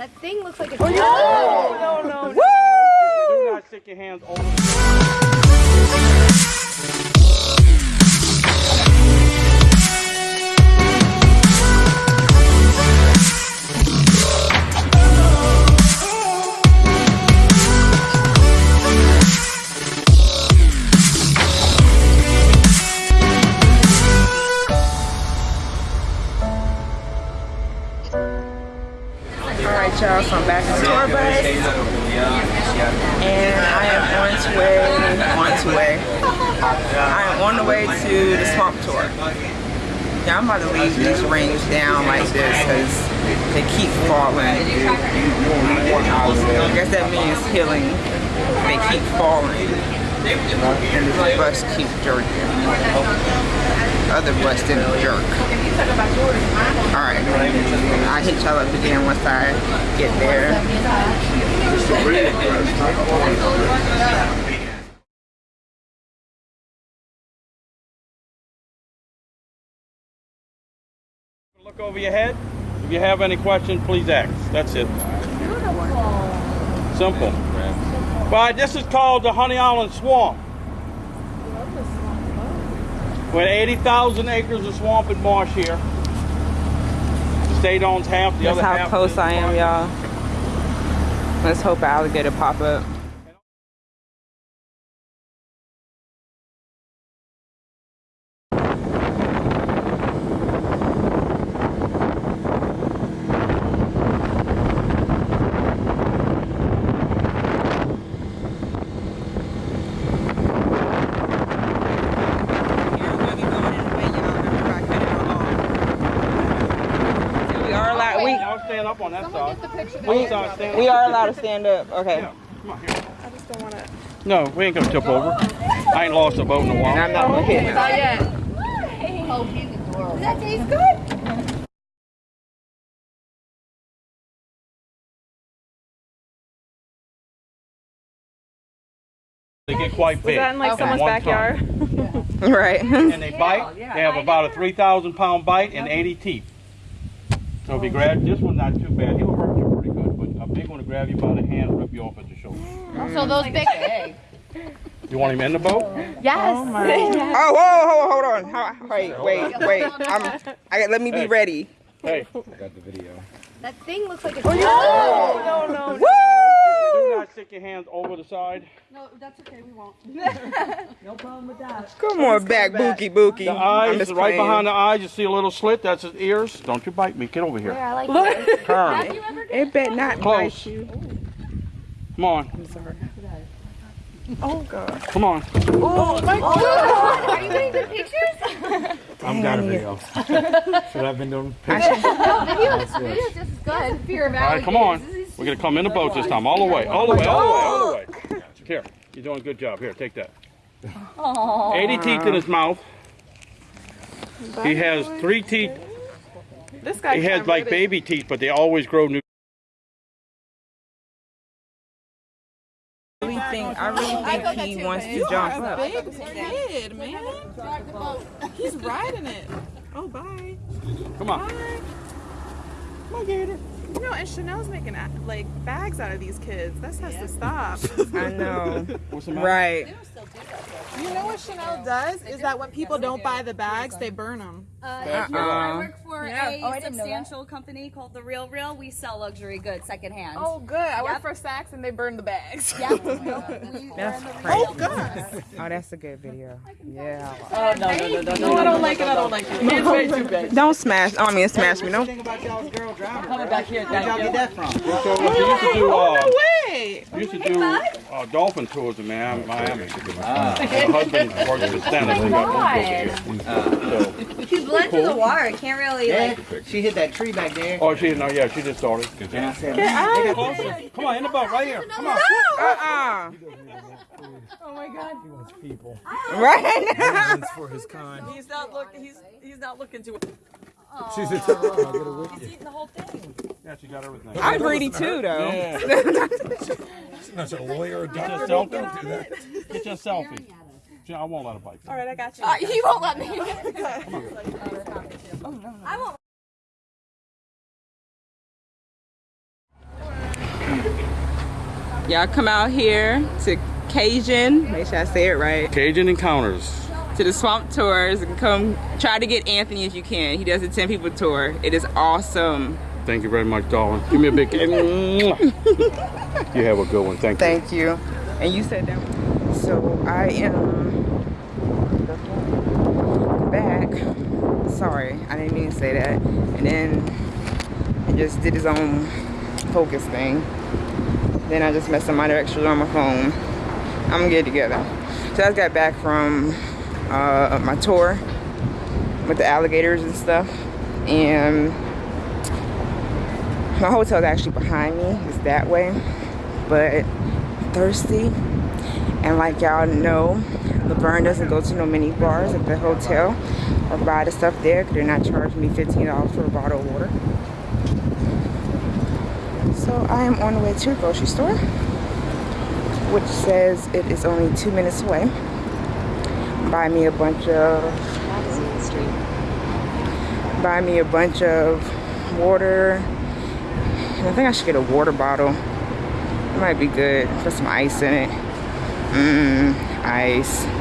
That thing looks like a. Oh, no, no, no. Do not stick your hands over. I am on the way to the swamp tour. Yeah, I'm about to leave these rings down like this because they keep falling. I guess that means healing. They keep falling. And the bus keep jerking. Other bus didn't jerk. Alright. I'll hit y'all up again once I get there. Over your head. If you have any questions, please ask. That's it. Simple. But this is called the Honey Island Swamp. With 80,000 acres of swamp and marsh here. The state owns half, the That's other how close I am, y'all. Let's hope alligator pop up. We are allowed. We Y'all stand up on that side. We, side, stand we up. are allowed to stand up. Okay. Yeah, come on here. I just don't want to. No, we ain't gonna tip over. I ain't lost a boat in a And while. I'm not gonna hit him. Not yet. Oh, he's adorable. Does that taste good? They get quite big. that in like at someone's backyard? time. Right. And they bite. They have about a 3,000 pound bite and 80 teeth. So if you grab this one, not too bad. He'll hurt you pretty good, but a big one to grab you by the hand, rip you off at the shoulder. Oh, so those big. You want him in the boat? Yes. Oh, oh whoa, hold, hold on. How- Wait, wait, wait. I'm. I let me be Hey. ready. Hey, I got the video. That thing looks like a. Oh, no, no, no. do not stick your hands over the side. No, that's okay. We won't. No problem with that. Come on back, Bookie Bookie. The eyes, right playing. behind the eyes, you see a little slit. That's his ears. Don't you bite me. Get over here. Yeah, I like it. Turn. It bet not Close. bite you. Come on. Oh God. Come on. Oh, oh oh, Are you getting good pictures? I've got a video. Should I've been doing pictures? No, videos, videos just as good. Fear of All right, come on. We're gonna come in the boat this time, all the way, all the way, all the way, all the way. Here, you're doing a good job. Here, take that. Aww. 80 teeth in his mouth. He has three teeth. This guy He has can't like get it. baby teeth, but they always grow new. I really think I really think he wants to jump up. Big kid, man. He's riding it. Oh, bye. Come on. Come on, Gator. You know, and Chanel's making like bags out of these kids. This has to stop. I know. What's the? Right. you know what Chanel does is that when people don't buy the bags, they burn them. Uh, no, I Uh-uh. work for a substantial company called The RealReal. We sell luxury goods secondhand. Oh, good. I work for Saks and they burn the bags. yeah. We- That's crazy. Oh, God. Oh, that's a good video. Yeah. Oh, No, no, no! I don't like it. I don't like it. It's way too big. Don't smash. Oh, I mean, smash me. Don't. So we used to do, uh, No way. we used to do uh, dolphin tours in Miami. Miami. My husband works for Stennis. He got moved over here. He's blend to the water. I can't really Yeah, like. she hit that tree back there. Oh, she no, yeah, she just started. And I said, "Man, they got ah. Closer. Come on, in the boat, right here. Come on. Uh-uh. Oh my God. He wants people. Right. It's for his kind. He's not looking. He's he's not looking to. She's a I'll get her with you. Eating the whole thing. Yeah, she got everything. I'm greedy too, though. Yeah. She's not a lawyer or Get your doctor. selfie. Don't do that. Get your selfie. She- I won't let her bite. you. All right, I got you. Uh, he won't let me. I won't. Y'all come out here to Cajun, make sure I say it right, Cajun Encounters. to the swamp tours and come try to get Anthony if you can. He does a 10 people tour. It is awesome. Thank you very much, darling. Give me a big. you have a good one. Thank you. Thank you. And you said that. So I am back. Sorry, I didn't mean to say that. And then he just did his own focus thing. Then I just messed up my directions on my phone. I'm gonna get together. So I just got back from uh, my tour with the alligators and stuff. And my hotel is actually behind me. It's that way. But thirsty. And like y'all know, Laverne doesn't go to no mini bars at the hotel or buy the stuff there because they're not charging me $15 for a bottle of water. So I am on the way to a grocery store, which says it is only two minutes away. Buy me a bunch of buy me a bunch of water. I think I should get a water bottle. It might be good. Put some ice in it. Mmm, ice.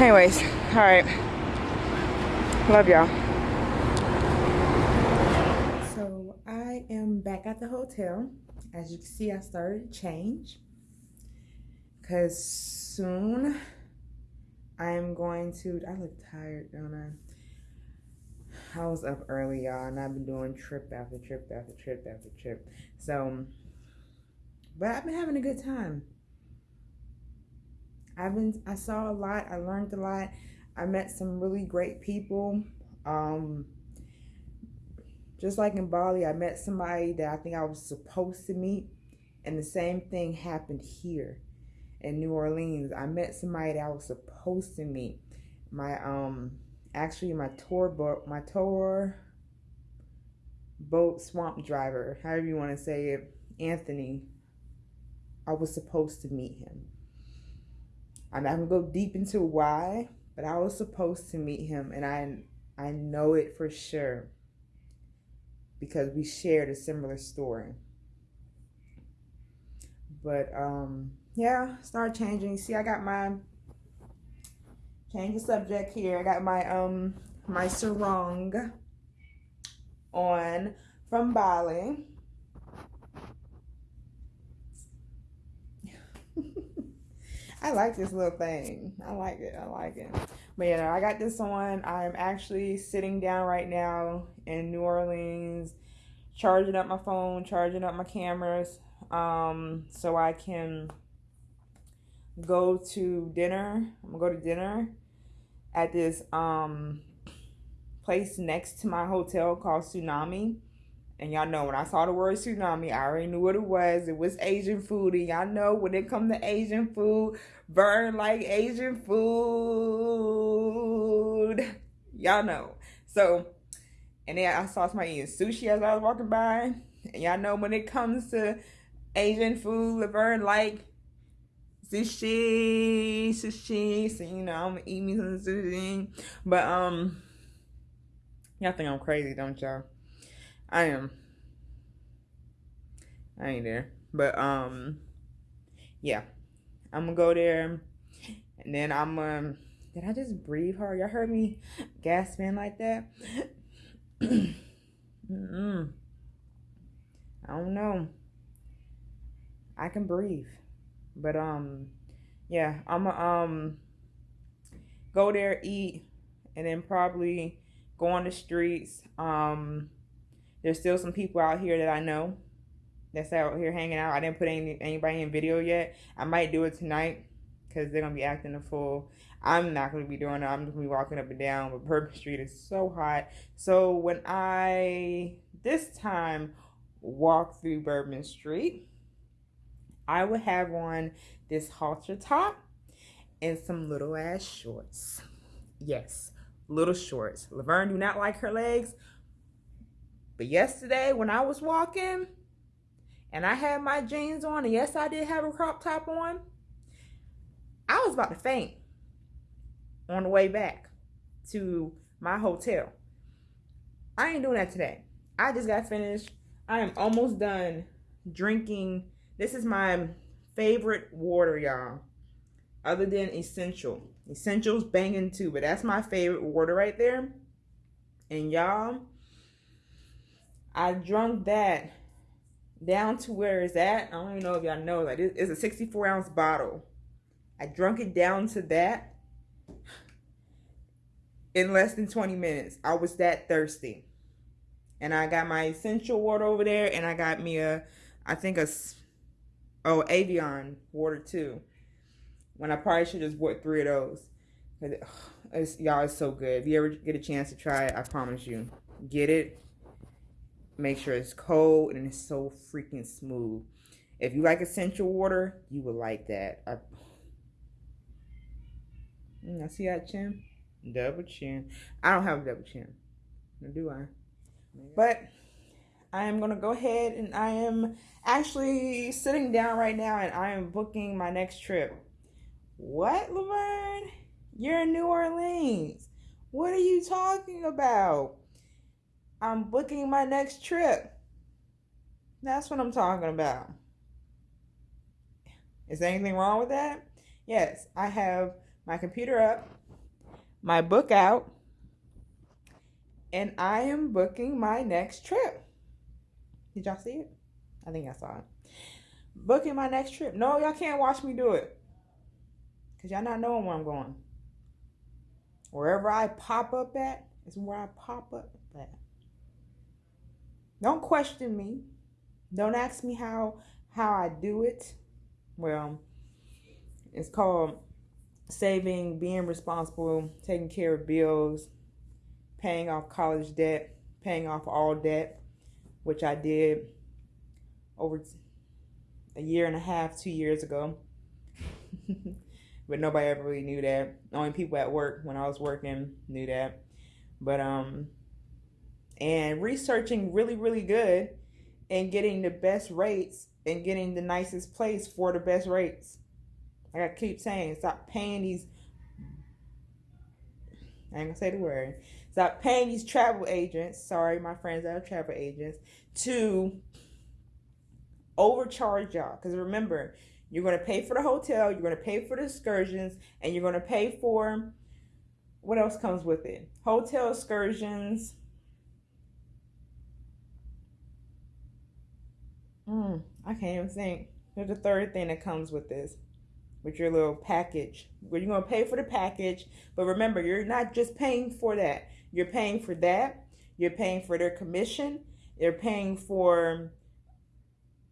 Anyways, all right. Love y'all. So I am back at the hotel. As you can see, I started to change. Cause soon I am going to, I look tired, don't I? I was up early, y'all, and I've been doing trip after trip after trip after trip. So, but I've been having a good time. I've been, I saw a lot, I learned a lot. I met some really great people. Um, just like in Bali, I met somebody that I think I was supposed to meet, and the same thing happened here in New Orleans. I met somebody that I was supposed to meet. My um actually my tour boat my tour boat swamp driver, however you want to say it, Anthony. I was supposed to meet him. I'm not gonna go deep into why, but I was supposed to meet him and I I know it for sure because we shared a similar story. But um yeah, start changing. See, I got my change the subject here. I got my um my sarong on from Bali. I like this little thing. I like it. I like it. But yeah, I got this on. I'm actually sitting down right now in New Orleans, charging up my phone, charging up my cameras, um, so I can go to dinner. I'm gonna go to dinner at this um place next to my hotel called Tsunami. And y'all know when I saw the word tsunami, I already knew what it was. It was Asian food. And y'all know when it comes to Asian food, Vern like Asian food. Y'all know. So, and then I saw somebody eating sushi as I was walking by. And y'all know when it comes to Asian food, Laverne like sushi, sushi. So you know, I'm gonna eat me some sushi. But um, y'all think I'm crazy, don't y'all? I am. I ain't there, but um, yeah, I'm gonna go there, and then I'm um. Did I just breathe hard? Y'all heard me gasping like that? Mm-mm. I don't know. I can breathe. But um yeah, I'm um go there eat and then probably go on the streets. Um there's still some people out here that I know that's out here hanging out. I didn't put any anybody in video yet. I might do it tonight because they're gonna be acting a fool. I'm not gonna be doing it. I'm just gonna be walking up and down. But Bourbon Street is so hot. So when I this time walk through Bourbon Street, I would have on this halter top and some little ass shorts. Yes, little shorts. Laverne do not like her legs. But yesterday when I was walking and I had my jeans on, and yes, I did have a crop top on, I was about to faint on the way back to my hotel. I ain't doing that today. I just got finished I am almost done drinking. This is my favorite water, y'all. Other than Essentia. Essentia's banging too, but that's my favorite water right there. And y'all, I drunk that down to where it's at. I don't even know if y'all know. Like, it's a 64 ounce bottle. I drunk it down to that in less than 20 minutes. I was that thirsty. And I got my Essentia water over there, and I got me a, I think a, oh, Evian water too. When I probably should just bought three of those. It's, y'all, it's so good. If you ever get a chance to try it, I promise you, get it. Make sure it's cold and it's so freaking smooth. If you like Essentia water, you will like that. I, mm, I see that chin. Double chin. I don't have a double chin. do I? But I am going to go ahead and I am actually sitting down right now and I am booking my next trip. What, Laverne? You're in New Orleans. What are you talking about? I'm booking my next trip. That's what I'm talking about. Is there anything wrong with that? Yes, I have my computer up, my book out, and I am booking my next trip. Did y'all see it? I think I saw it. Booking my next trip. No, y'all can't watch me do it. Because y'all not knowing where I'm going. Wherever I pop up at is where I pop up at. Don't question me. Don't ask me how how I do it. Well, it's called saving, being responsible, taking care of bills, paying off college debt, paying off all debt, which I did over a year and a half, two years ago. but nobody ever really knew that. Only people at work when I was working knew that. But um and researching really really good and getting the best rates and getting the nicest place for the best rates. Like I keep saying, stop paying these I ain't gonna say the word. Stop paying these travel agents, sorry, my friends that are travel agents, to overcharge y'all. Because remember, you're to pay for the hotel, you're to pay for the excursions, and you're to pay for what else comes with it? Hotel excursions. Mm, I can't even think. There's a third thing that comes with this, with your little package. Where you're going to pay for the package, but remember, you're not just paying for that. You're paying for that. You're paying for their commission. You're paying for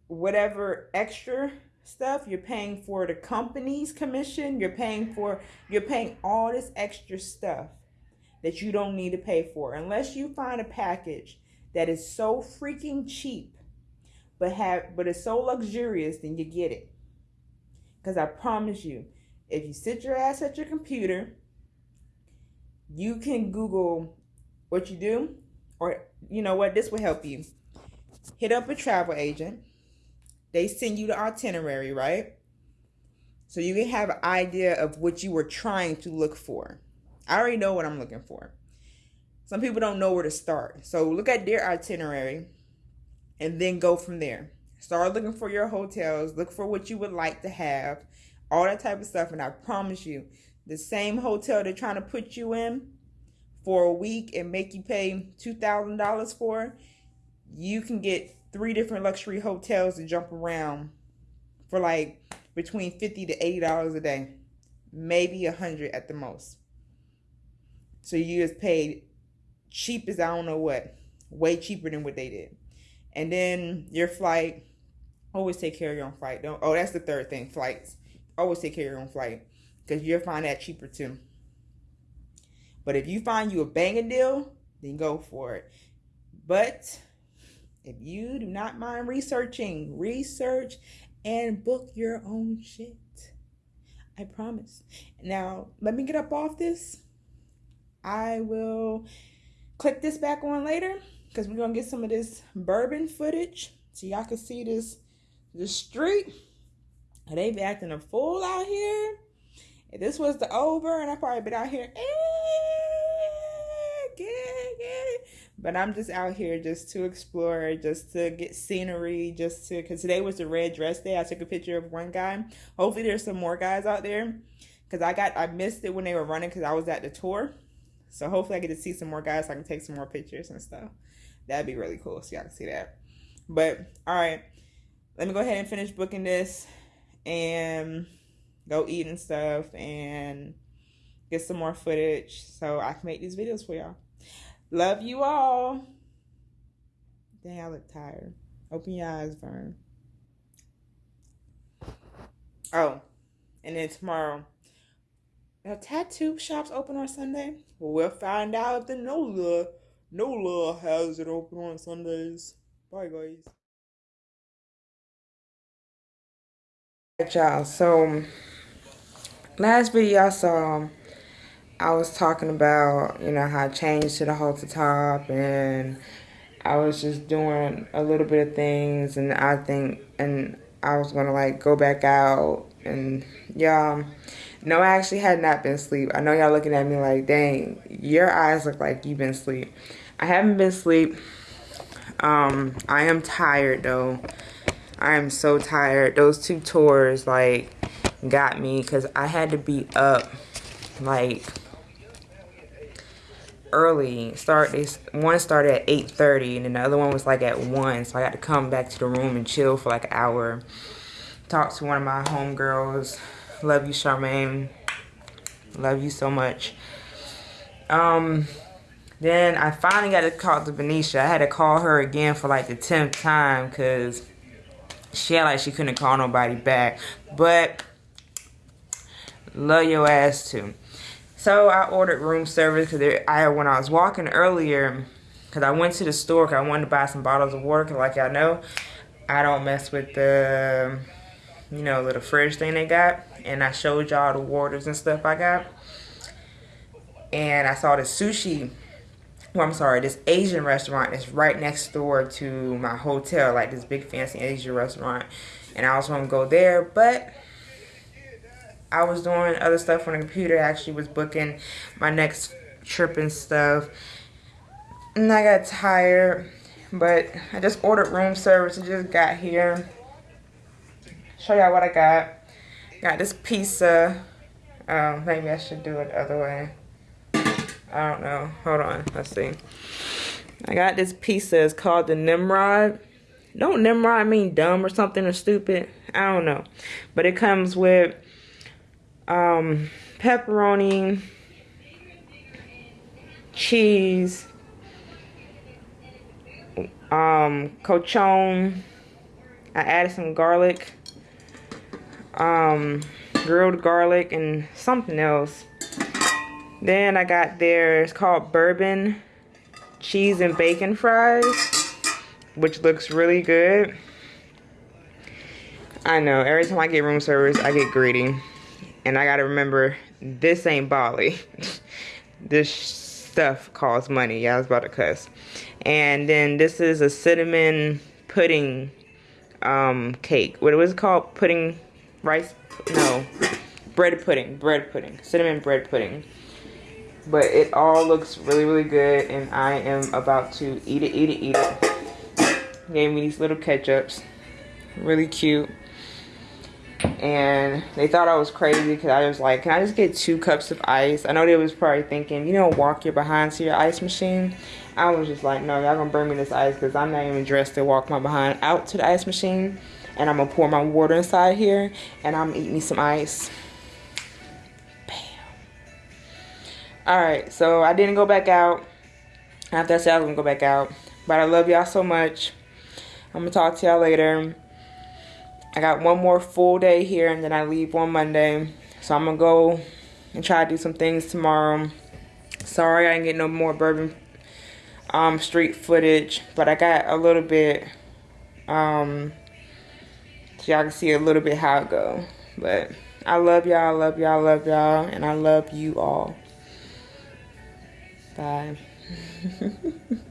whatever extra stuff you're paying for the company's commission you're paying for you're paying all this extra stuff that you don't need to pay for unless you find a package that is so freaking cheap but have but it's so luxurious then you get it because i promise you if you sit your ass at your computer you can google what you do or you know what this will help you hit up a travel agent they send you the itinerary, right? So you can have an idea of what you were trying to look for. I already know what I'm looking for. Some people don't know where to start. So look at their itinerary and then go from there. Start looking for your hotels, look for what you would like to have, all that type of stuff. And I promise you, the same hotel they're trying to put you in for a week and make you pay $2,000 for, you can get three different luxury hotels to jump around for like between 50 to 80 dollars a day maybe a hundred at the most so you just paid cheap as i don't know what way cheaper than what they did and then your flight always take care of your own flight don't oh that's the third thing flights always take care of your own flight because you'll find that cheaper too but if you find you a banging deal then go for it but if you do not mind researching, research and book your own shit. I promise. Now, let me get up off this. I will click this back on later because we're to get some of this bourbon footage so y'all can see this the street. They be acting a fool out here. If this was the over and I probably been out here, eh, get it, get it. But I'm just out here just to explore, just to get scenery, just to because today was the red dress day. I took a picture of one guy. Hopefully, there's some more guys out there because I got I missed it when they were running because I was at the tour. So hopefully, I get to see some more guys. So I can take some more pictures and stuff. That'd be really cool. So y'all can see that. But all right, let me go ahead and finish booking this and go eat and stuff and get some more footage so I can make these videos for y'all. Love you all. Dang, I look tired. Open your eyes, Vern. Oh, and then tomorrow. Are tattoo shops open on Sunday? Well, we'll find out if the NOLA, NOLA has it open on Sundays. Bye, guys. Y'all, so um, last video I saw um, I was talking about, you know, how I changed to the halter top and I was just doing a little bit of things and I think, and I was going to like go back out and y'all, no, I actually had not been asleep. I know y'all looking at me like, dang, your eyes look like you've been asleep. I haven't been asleep. Um, I am tired though. I am so tired. Those two tours like got me because I had to be up like early. Start this one started at 8:30 and then the other one was like at 1. So I got to come back to the room and chill for like an hour. Talk to one of my homegirls. Love you, Charmaine. Love you so much. Um then I finally got to call to Benicia. I had to call her again for like the 10th time because she had like she couldn't call nobody back. But love your ass too. So I ordered room service because I when I was walking earlier, because I went to the store because I wanted to buy some bottles of water. Because like y'all know, I don't mess with the, you know, little fridge thing they got. And I showed y'all the waters and stuff I got. And I saw the sushi. Well, I'm sorry, this Asian restaurant is right next door to my hotel, like this big fancy Asian restaurant. And I was going to go there, but I was doing other stuff on the computer. I actually was booking my next trip and stuff. And I got tired. But I just ordered room service. and just got here. Show y'all what I got. Got this pizza. Um, maybe I should do it the other way. I don't know. Hold on. Let's see. I got this pizza. It's called the Nimrod. Don't Nimrod mean dumb or something or stupid? I don't know. But it comes with um, pepperoni, cheese, um, cochon. I added some garlic, um, grilled garlic, and something else. Then I got there, it's called bourbon cheese and bacon fries, which looks really good. I know, every time I get room service, I get greedy. And I gotta remember, this ain't Bali. this stuff costs money. Yeah, I was about to cuss. And then this is a cinnamon pudding um, cake. What was it called? Pudding, rice? No, bread pudding. Bread pudding. Cinnamon bread pudding. But it all looks really, really good. And I am about to eat it, eat it, eat it. Gave me these little ketchups. Really cute and they thought I was crazy because I was like, can I just get two cups of ice? I know they was probably thinking, you know, walk your behind to your ice machine. I was just like, no, y'all gonna bring me this ice because I'm not even dressed to walk my behind out to the ice machine. And I'm gonna pour my water inside here and I'm eating me some ice. Alright, so I didn't go back out. After I said I was gonna go back out. But I love y'all so much. I'm gonna talk to y'all later. I got one more full day here and then I leave on Monday. So I'm going to go and try to do some things tomorrow. Sorry I didn't get no more Bourbon um, Street footage. But I got a little bit. Um, so y'all can see a little bit how it go. But I love y'all, love y'all, love y'all. And I love you all. Bye.